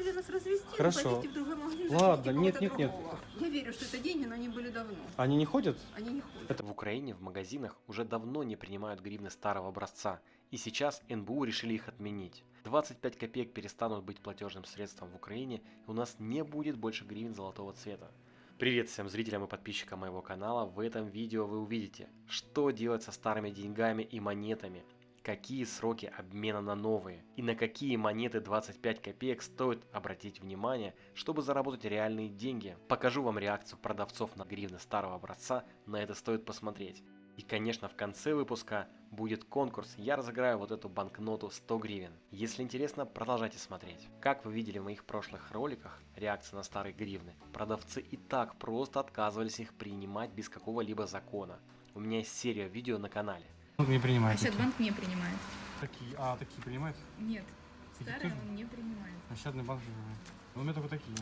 решили нас развести, Хорошо. в другой магазин, Ладно, нет, нет, нет. Я верю, что это деньги, но они были давно. Они не ходят? Они не ходят. Это в Украине в магазинах уже давно не принимают гривны старого образца, и сейчас НБУ решили их отменить. 25 копеек перестанут быть платежным средством в Украине, и у нас не будет больше гривен золотого цвета. Привет всем зрителям и подписчикам моего канала. В этом видео вы увидите, что делать со старыми деньгами и монетами, какие сроки обмена на новые и на какие монеты 25 копеек стоит обратить внимание, чтобы заработать реальные деньги. Покажу вам реакцию продавцов на гривны старого образца, на это стоит посмотреть. И конечно в конце выпуска будет конкурс, я разыграю вот эту банкноту 100 гривен. Если интересно, продолжайте смотреть. Как вы видели в моих прошлых роликах, реакции на старые гривны, продавцы и так просто отказывались их принимать без какого-либо закона. У меня есть серия видео на канале. Он не А принимает. Банк не принимает. Такие, а, такие принимают? Нет. Старый тоже? он не принимает. Нащадный банк не принимает. Ну, у меня только такие.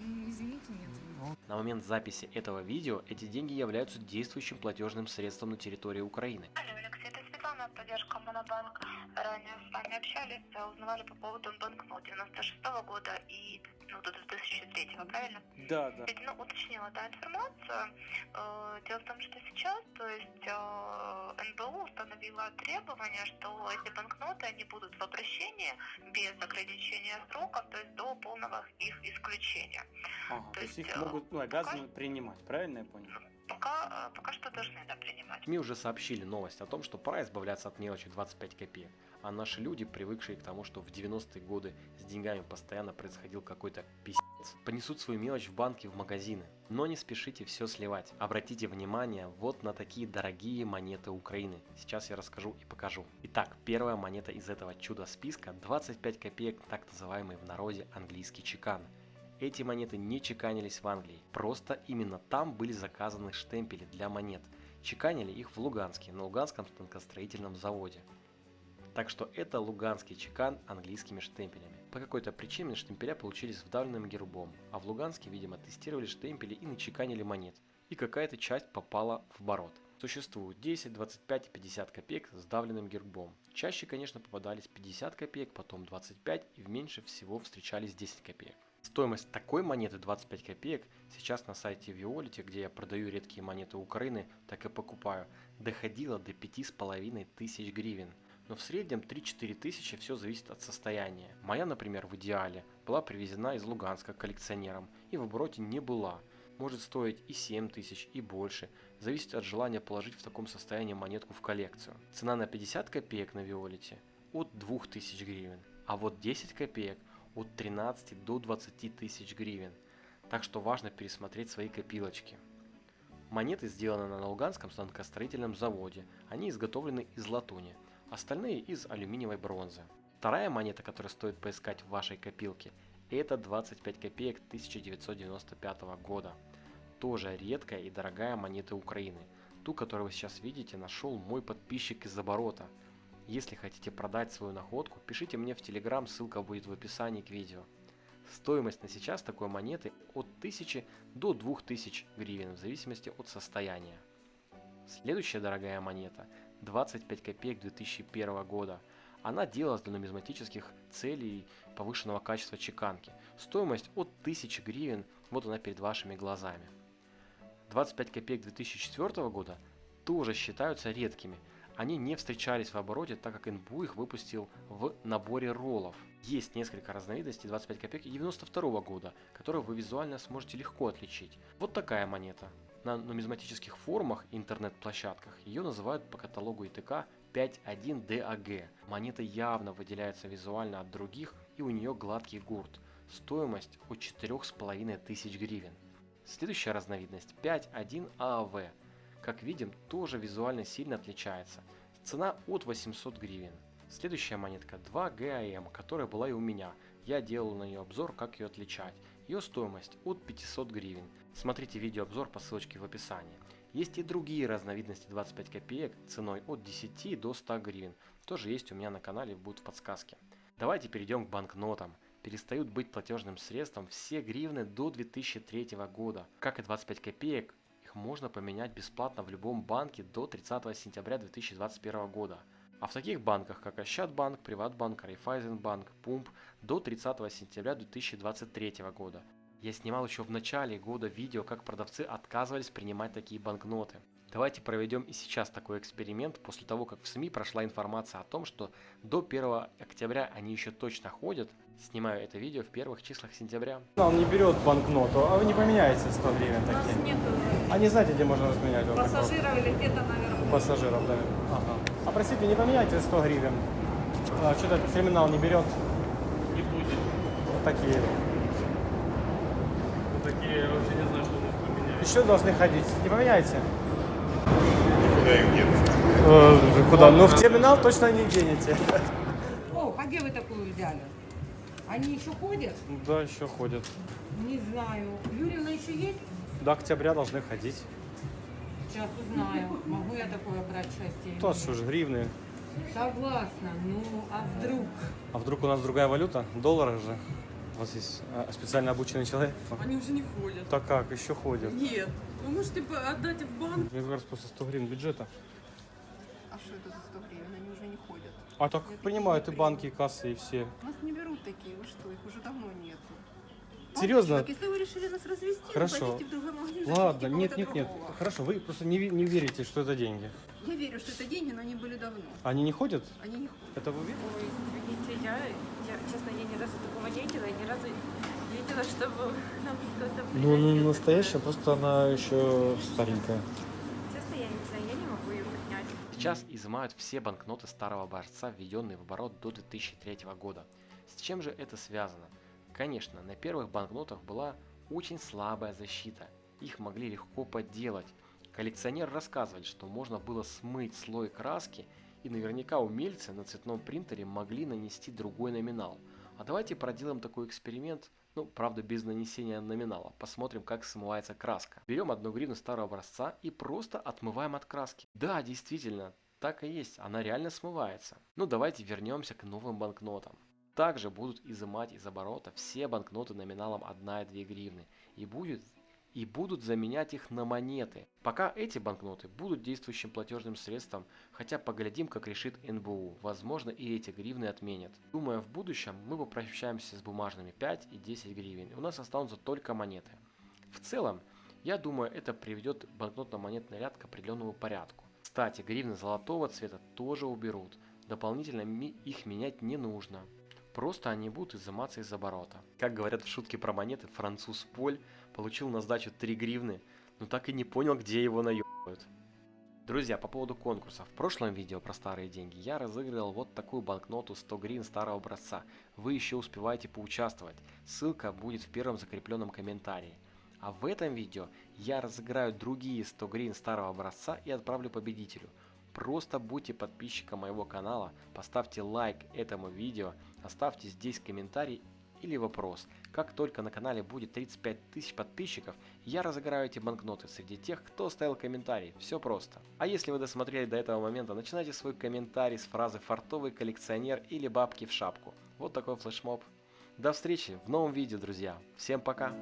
Ну, извините, нет. Ну, На момент записи этого видео эти деньги являются действующим платежным средством на территории Украины. Алло, Алексей, это Светлана, поддержка Монобанк. Ранее с вами общались, э, узнавали по поводу банкнот 96 года и ну, до 2003, правильно? Да, да. Ну, уточнила, да, информацию. Э, Дело в том, что сейчас, то есть э, НБУ установила требование, что эти банкноты, они будут в обращении без ограничения сроков, то есть до полного их исключения. Ага, То то есть их э, могут, ну, обязаны принимать, правильно я понял? Пока, э, пока что должны, да, принимать. СМИ уже сообщили новость о том, что пора избавляться от мелочи 25 копеек. А наши люди, привыкшие к тому, что в 90-е годы с деньгами постоянно происходил какой-то пиздец, понесут свою мелочь в банки, в магазины. Но не спешите все сливать. Обратите внимание вот на такие дорогие монеты Украины. Сейчас я расскажу и покажу. Итак, первая монета из этого чудо-списка 25 копеек, так называемый в народе английский чекан. Эти монеты не чеканились в Англии, просто именно там были заказаны штемпели для монет. Чеканили их в Луганске, на Луганском станкостроительном заводе. Так что это луганский чекан английскими штемпелями. По какой-то причине штемпеля получились вдавленным гербом, а в Луганске, видимо, тестировали штемпели и начеканили монет. И какая-то часть попала в оборот. Существует 10, 25 и 50 копеек с вдавленным гербом. Чаще, конечно, попадались 50 копеек, потом 25 и в меньше всего встречались 10 копеек. Стоимость такой монеты 25 копеек сейчас на сайте Violet, где я продаю редкие монеты Украины, так и покупаю, доходила до 5,5 тысяч гривен. Но в среднем 3-4 тысячи все зависит от состояния. Моя, например, в идеале была привезена из Луганска коллекционером и в обороте не была. Может стоить и 7 тысяч, и больше. Зависит от желания положить в таком состоянии монетку в коллекцию. Цена на 50 копеек на Виолете от 2000 гривен, а вот 10 копеек от 13 до 20 тысяч гривен. Так что важно пересмотреть свои копилочки. Монеты сделаны на Луганском станкостроительном заводе. Они изготовлены из латуни, остальные из алюминиевой бронзы. Вторая монета, которую стоит поискать в вашей копилке, это 25 копеек 1995 года. Тоже редкая и дорогая монета Украины. Ту, которую вы сейчас видите, нашел мой подписчик из оборота. Если хотите продать свою находку, пишите мне в Телеграм, ссылка будет в описании к видео. Стоимость на сейчас такой монеты от 1000 до 2000 гривен в зависимости от состояния. Следующая дорогая монета 25 копеек 2001 года. Она делалась для нумизматических целей повышенного качества чеканки. Стоимость от 1000 гривен, вот она перед вашими глазами. 25 копеек 2004 года тоже считаются редкими. Они не встречались в обороте, так как НБУ их выпустил в наборе роллов. Есть несколько разновидностей 25 копеек и 92 года, которые вы визуально сможете легко отличить. Вот такая монета. На нумизматических форумах и интернет-площадках ее называют по каталогу ИТК 5.1 DAG. Монета явно выделяется визуально от других и у нее гладкий гурт. Стоимость от 4500 гривен. Следующая разновидность 5.1 AAV. Как видим, тоже визуально сильно отличается. Цена от 800 гривен. Следующая монетка 2 GAM, которая была и у меня. Я делал на нее обзор, как ее отличать. Ее стоимость от 500 гривен. Смотрите видеообзор по ссылочке в описании. Есть и другие разновидности 25 копеек ценой от 10 до 100 гривен. Тоже есть у меня на канале, будут в подсказке. Давайте перейдем к банкнотам. Перестают быть платежным средством все гривны до 2003 года. Как и 25 копеек, их можно поменять бесплатно в любом банке до 30 сентября 2021 года. А в таких банках, как Ощадбанк, Приватбанк, Райфайзенбанк, Пумп до 30 сентября 2023 года. Я снимал еще в начале года видео, как продавцы отказывались принимать такие банкноты. Давайте проведем и сейчас такой эксперимент, после того, как в СМИ прошла информация о том, что до 1 октября они еще точно ходят. Снимаю это видео в первых числах сентября. Он не берет банкноту, а вы не поменяете 100 гривен У нас такие. нет А не знаете, где можно разменять? вот пассажиров или где-то наверху. Пассажиров, да. Ага. Простите, не поменяйте 100 гривен? А, что-то этот терминал не берет. Не будет. Вот такие. Ну, такие, я вообще не знаю, что у нас поменяют. Еще должны ходить. Не поменяйте? Куда их нет? Э, куда? Ну, в терминал точно не денете. О, а где вы такую взяли? Они еще ходят? Да, еще ходят. Не знаю. Юрьевна еще есть? До октября должны ходить. Сейчас узнаю. Могу я такое брать счастье? То что ж, гривны. Согласна. Ну, а вдруг? А вдруг у нас другая валюта? Доллары же. У вас есть а, специально обученный человек? Они уже не ходят. Так как, еще ходят. Нет. Вы можете отдать в банк. Мне кажется, после 100 гривен бюджета. А что это за 100 гривен? Они уже не ходят. А так принимают и банки, и кассы, и все. Нас не берут такие, вы что, их уже давно нету. Серьезно? Мальчик, если вы решили нас развести, Хорошо. в другой магазин. Ладно, нет, нет, нет. другого. Хорошо, вы просто не, не верите, что это деньги. Я верю, что это деньги, но они были давно. Они не ходят? Они не ходят. Это вы верите? Ой, извините, я, я, честно, я ни разу такого не видела, и ни разу не видела, чтобы нам кто-то Ну, она не настоящая, просто она еще старенькая. Честно, я не знаю, я не могу ее принять. Сейчас изымают все банкноты старого образца, введенные в оборот до 2003 года. С чем же это связано? Конечно, на первых банкнотах была очень слабая защита. Их могли легко подделать. Коллекционеры рассказывали, что можно было смыть слой краски, и наверняка умельцы на цветном принтере могли нанести другой номинал. А давайте проделаем такой эксперимент, ну, правда, без нанесения номинала. Посмотрим, как смывается краска. Берем одну гривну старого образца и просто отмываем от краски. Да, действительно, так и есть, она реально смывается. Ну, давайте вернемся к новым банкнотам. Также будут изымать из оборота все банкноты номиналом 1 и 2 гривны. И будет и будут заменять их на монеты. Пока эти банкноты будут действующим платежным средством, хотя поглядим, как решит НБУ. Возможно, и эти гривны отменят. Думаю, в будущем мы попрощаемся с бумажными 5 и 10 гривен. У нас останутся только монеты. В целом, я думаю, это приведет банкнотно-монетный ряд к определенному порядку. Кстати, гривны золотого цвета тоже уберут. Дополнительно их менять не нужно. Просто они будут изыматься из оборота. Как говорят в шутке про монеты, француз Поль получил на сдачу 3 гривны, но так и не понял, где его наебывают. Друзья, по поводу конкурса. В прошлом видео про старые деньги я разыгрывал вот такую банкноту 100 гривен старого образца. Вы еще успеваете поучаствовать. Ссылка будет в первом закрепленном комментарии. А в этом видео я разыграю другие 100 гривен старого образца и отправлю победителю. Просто будьте подписчиком моего канала, поставьте лайк этому видео, оставьте здесь комментарий или вопрос. Как только на канале будет 35 тысяч подписчиков, я разыграю эти банкноты среди тех, кто оставил комментарий. Все просто. А если вы досмотрели до этого момента, начинайте свой комментарий с фразы «фартовый коллекционер» или «бабки в шапку». Вот такой флешмоб. До встречи в новом видео, друзья. Всем пока!